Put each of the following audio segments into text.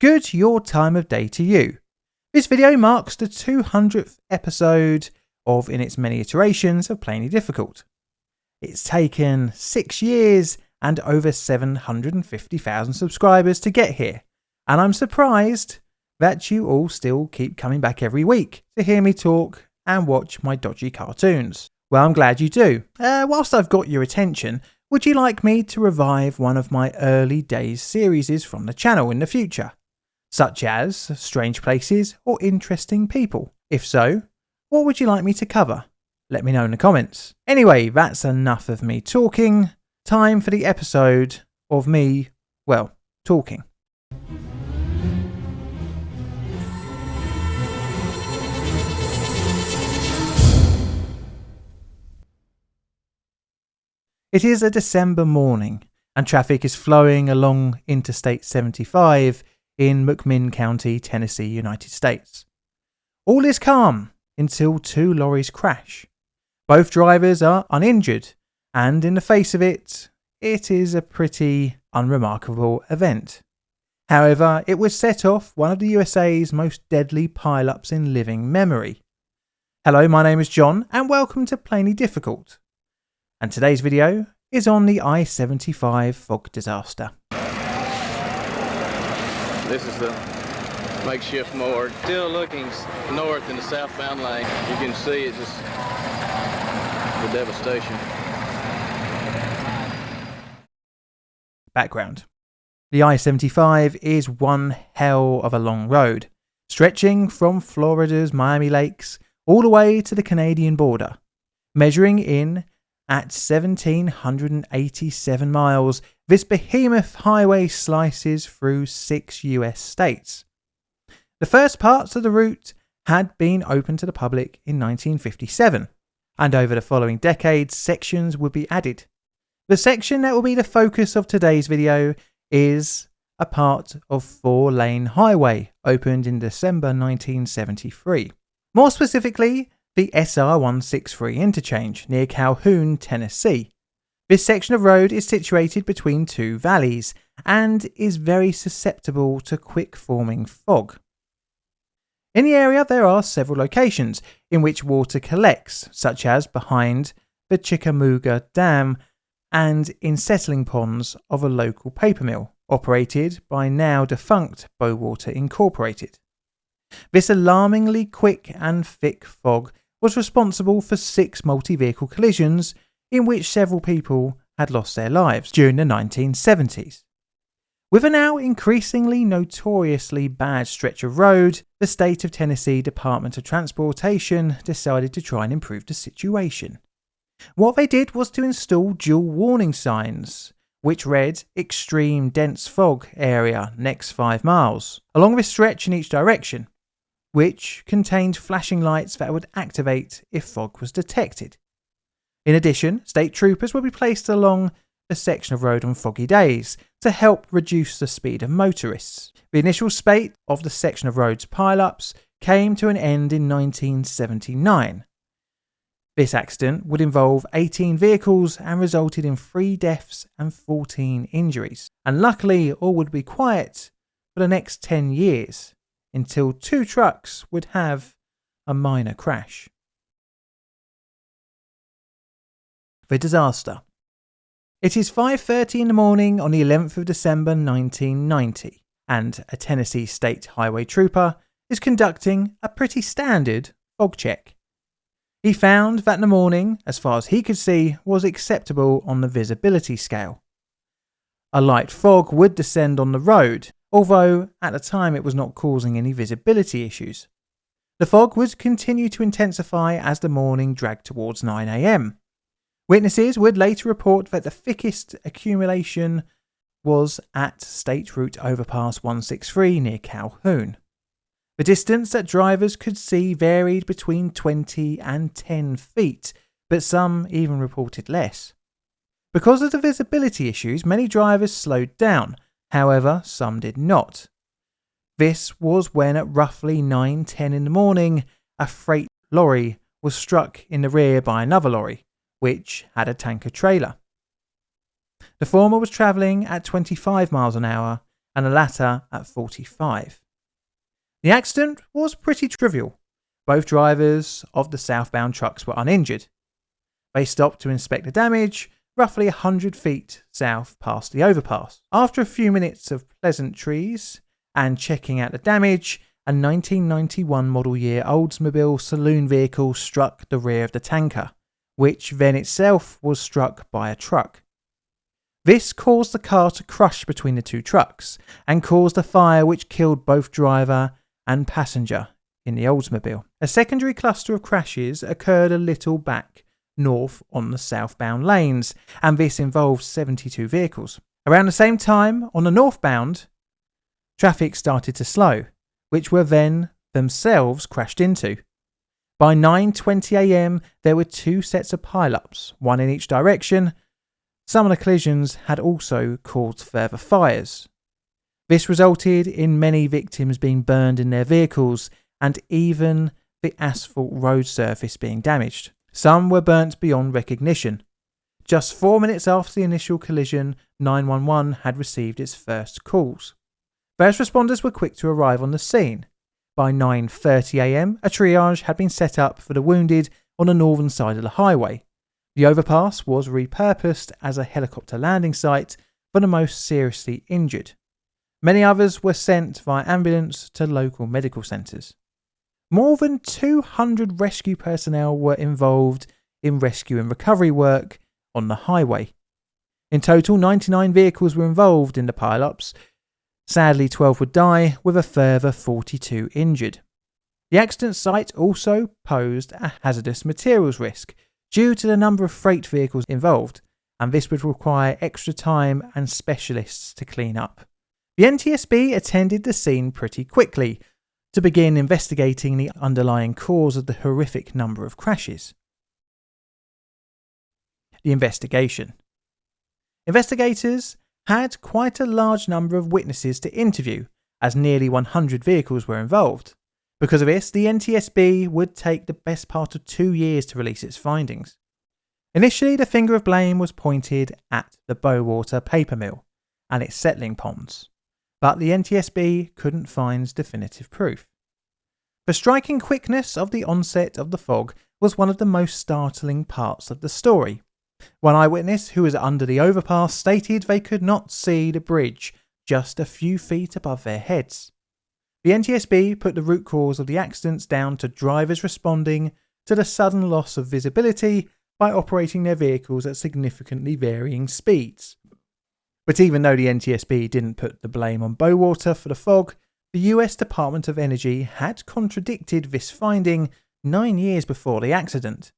good your time of day to you. This video marks the 200th episode of in its many iterations of Plainly Difficult. It's taken six years and over 750,000 subscribers to get here, and I'm surprised that you all still keep coming back every week to hear me talk and watch my dodgy cartoons. Well, I'm glad you do. Uh, whilst I've got your attention, would you like me to revive one of my early days series from the channel in the future? Such as Strange Places or Interesting People? If so, what would you like me to cover? Let me know in the comments. Anyway, that's enough of me talking. Time for the episode of me, well, talking. It is a December morning, and traffic is flowing along Interstate 75 in McMinn County, Tennessee, United States. All is calm until two lorries crash. Both drivers are uninjured, and in the face of it, it is a pretty unremarkable event. However, it would set off one of the USA's most deadly pile-ups in living memory. Hello, my name is John, and welcome to Plainly Difficult, and today's video is on the I-75 fog disaster. This is the makeshift mower. Still looking north in the southbound lane. You can see it just, the devastation. Background. The I-75 is one hell of a long road, stretching from Florida's Miami Lakes all the way to the Canadian border, measuring in at 1,787 miles, this behemoth highway slices through six US states. The first parts of the route had been open to the public in 1957, and over the following decades, sections would be added. The section that will be the focus of today's video is a part of four lane highway opened in December 1973. More specifically, the SR 163 interchange near Calhoun, Tennessee. This section of road is situated between two valleys and is very susceptible to quick forming fog. In the area, there are several locations in which water collects, such as behind the Chickamauga Dam and in settling ponds of a local paper mill operated by now defunct Bowater Incorporated. This alarmingly quick and thick fog was responsible for six multi vehicle collisions in which several people had lost their lives during the 1970s. With a now increasingly notoriously bad stretch of road, the state of Tennessee Department of Transportation decided to try and improve the situation. What they did was to install dual warning signs, which read Extreme Dense Fog Area next 5 miles, along this stretch in each direction, which contained flashing lights that would activate if fog was detected. In addition, state troopers would be placed along a section of road on foggy days to help reduce the speed of motorists. The initial spate of the section of roads pile-ups came to an end in 1979. This accident would involve 18 vehicles and resulted in 3 deaths and 14 injuries. And luckily, all would be quiet for the next 10 years until two trucks would have a minor crash. The disaster. It is 5:30 in the morning on the 11th of December 1990 and a Tennessee State Highway trooper is conducting a pretty standard fog check. He found that the morning, as far as he could see, was acceptable on the visibility scale. A light fog would descend on the road, although at the time it was not causing any visibility issues. The fog would continue to intensify as the morning dragged towards 9am. Witnesses would later report that the thickest accumulation was at State Route Overpass 163 near Calhoun. The distance that drivers could see varied between 20 and 10 feet, but some even reported less. Because of the visibility issues, many drivers slowed down, However, some did not. This was when at roughly 9:10 in the morning, a freight lorry was struck in the rear by another lorry, which had a tanker trailer. The former was travelling at 25 miles an hour and the latter at 45. The accident was pretty trivial. Both drivers of the southbound trucks were uninjured. They stopped to inspect the damage roughly 100 feet south past the overpass. After a few minutes of pleasantries and checking out the damage, a 1991 model year Oldsmobile saloon vehicle struck the rear of the tanker, which then itself was struck by a truck. This caused the car to crush between the two trucks and caused a fire which killed both driver and passenger in the Oldsmobile. A secondary cluster of crashes occurred a little back north on the southbound lanes, and this involved 72 vehicles. Around the same time, on the northbound, traffic started to slow, which were then themselves crashed into. By 9:20 a.m., there were two sets of pileups, one in each direction, some of the collisions had also caused further fires. This resulted in many victims being burned in their vehicles and even the asphalt road surface being damaged. Some were burnt beyond recognition. Just four minutes after the initial collision, 911 had received its first calls. First responders were quick to arrive on the scene. By 9:30 a.m., a triage had been set up for the wounded on the northern side of the highway. The overpass was repurposed as a helicopter landing site for the most seriously injured. Many others were sent via ambulance to local medical centres. More than 200 rescue personnel were involved in rescue and recovery work on the highway. In total, 99 vehicles were involved in the pileups. Sadly, 12 would die, with a further 42 injured. The accident site also posed a hazardous materials risk, due to the number of freight vehicles involved, and this would require extra time and specialists to clean up. The NTSB attended the scene pretty quickly to begin investigating the underlying cause of the horrific number of crashes. The investigation. Investigators had quite a large number of witnesses to interview, as nearly 100 vehicles were involved. Because of this, the NTSB would take the best part of two years to release its findings. Initially, the finger of blame was pointed at the Bowater paper mill and its settling ponds, but the NTSB couldn't find definitive proof. The striking quickness of the onset of the fog was one of the most startling parts of the story. One eyewitness who was under the overpass stated they could not see the bridge just a few feet above their heads. The NTSB put the root cause of the accidents down to drivers responding to the sudden loss of visibility by operating their vehicles at significantly varying speeds. But even though the NTSB didn't put the blame on Bowater for the fog, the US Department of Energy had contradicted this finding nine years before the accident,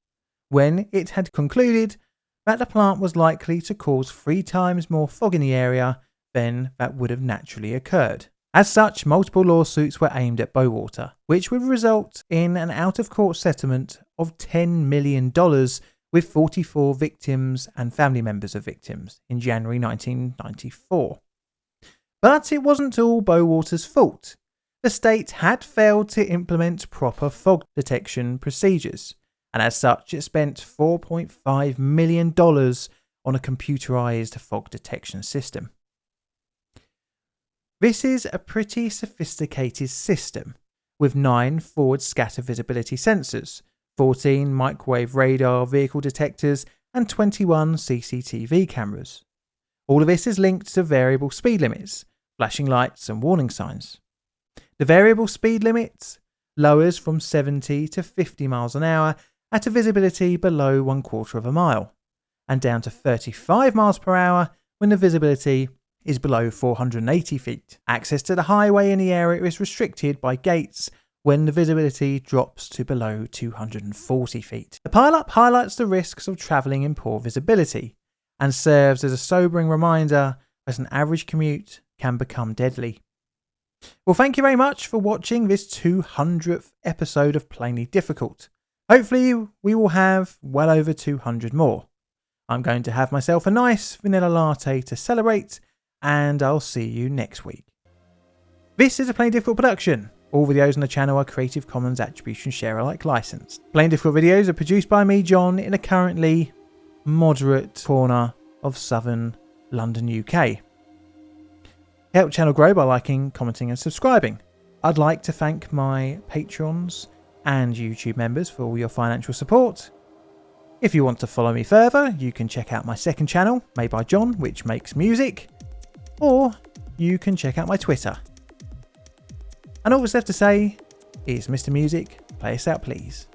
when it had concluded that the plant was likely to cause three times more fog in the area than that would have naturally occurred. As such, multiple lawsuits were aimed at Bowater, which would result in an out of court settlement of $10 million with 44 victims and family members of victims in January 1994. But it wasn't all Bowater's fault. The state had failed to implement proper fog detection procedures, and as such, it spent $4.5 million on a computerized fog detection system. This is a pretty sophisticated system with 9 forward scatter visibility sensors, 14 microwave radar vehicle detectors, and 21 CCTV cameras. All of this is linked to variable speed limits, flashing lights, and warning signs. The variable speed limit lowers from 70 to 50 miles an hour at a visibility below one quarter of a mile, and down to 35 miles per hour when the visibility is below 480 feet. Access to the highway in the area is restricted by gates when the visibility drops to below 240 feet. The pile-up highlights the risks of travelling in poor visibility and serves as a sobering reminder that an average commute can become deadly. Well, thank you very much for watching this 200th episode of Plainly Difficult. Hopefully, we will have well over 200 more. I'm going to have myself a nice vanilla latte to celebrate and I'll see you next week. This is a Plainly Difficult production. All videos on the channel are Creative Commons Attribution Share Alike licensed. Plain Difficult videos are produced by me, John, in a currently moderate corner of southern London, UK. Help channel grow by liking, commenting, and subscribing. I'd like to thank my patrons and YouTube members for all your financial support. If you want to follow me further, you can check out my second channel, made by John, which makes music, or you can check out my Twitter. And all that's left to say is Mr. Music, play us out please.